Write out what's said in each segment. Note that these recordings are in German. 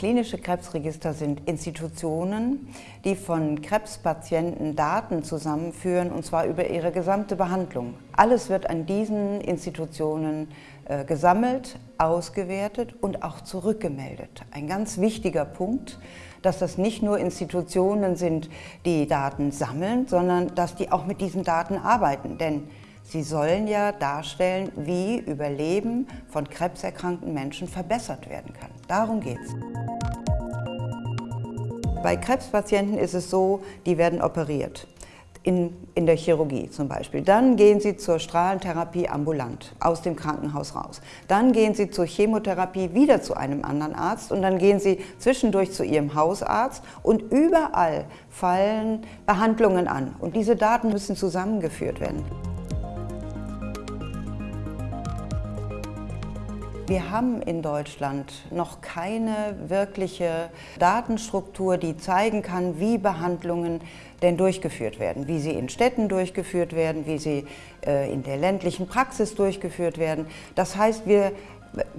Klinische Krebsregister sind Institutionen, die von Krebspatienten Daten zusammenführen, und zwar über ihre gesamte Behandlung. Alles wird an diesen Institutionen äh, gesammelt, ausgewertet und auch zurückgemeldet. Ein ganz wichtiger Punkt, dass das nicht nur Institutionen sind, die Daten sammeln, sondern dass die auch mit diesen Daten arbeiten. Denn Sie sollen ja darstellen, wie Überleben von krebserkrankten Menschen verbessert werden kann. Darum geht es. Bei Krebspatienten ist es so, die werden operiert. In, in der Chirurgie zum Beispiel. Dann gehen Sie zur Strahlentherapie ambulant, aus dem Krankenhaus raus. Dann gehen Sie zur Chemotherapie wieder zu einem anderen Arzt und dann gehen Sie zwischendurch zu Ihrem Hausarzt und überall fallen Behandlungen an. Und diese Daten müssen zusammengeführt werden. Wir haben in Deutschland noch keine wirkliche Datenstruktur, die zeigen kann, wie Behandlungen denn durchgeführt werden, wie sie in Städten durchgeführt werden, wie sie äh, in der ländlichen Praxis durchgeführt werden. Das heißt, wir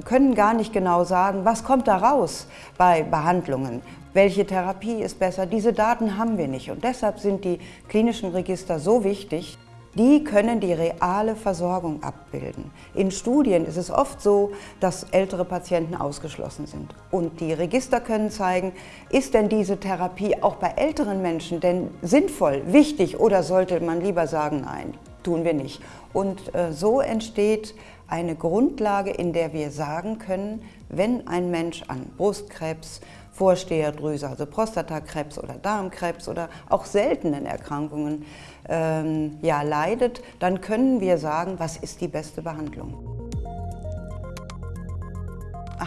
können gar nicht genau sagen, was kommt da raus bei Behandlungen, welche Therapie ist besser. Diese Daten haben wir nicht und deshalb sind die klinischen Register so wichtig. Die können die reale Versorgung abbilden. In Studien ist es oft so, dass ältere Patienten ausgeschlossen sind. Und die Register können zeigen, ist denn diese Therapie auch bei älteren Menschen denn sinnvoll, wichtig oder sollte man lieber sagen, nein, tun wir nicht. Und äh, so entsteht eine Grundlage, in der wir sagen können, wenn ein Mensch an Brustkrebs, Vorsteherdrüse, also Prostatakrebs oder Darmkrebs oder auch seltenen Erkrankungen ähm, ja, leidet, dann können wir sagen, was ist die beste Behandlung.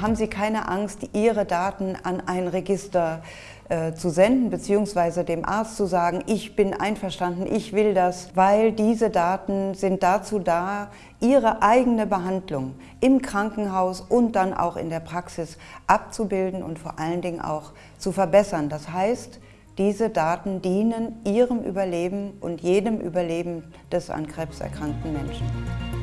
Haben Sie keine Angst, Ihre Daten an ein Register äh, zu senden, beziehungsweise dem Arzt zu sagen, ich bin einverstanden, ich will das, weil diese Daten sind dazu da, Ihre eigene Behandlung im Krankenhaus und dann auch in der Praxis abzubilden und vor allen Dingen auch zu verbessern. Das heißt, diese Daten dienen Ihrem Überleben und jedem Überleben des an Krebs erkrankten Menschen.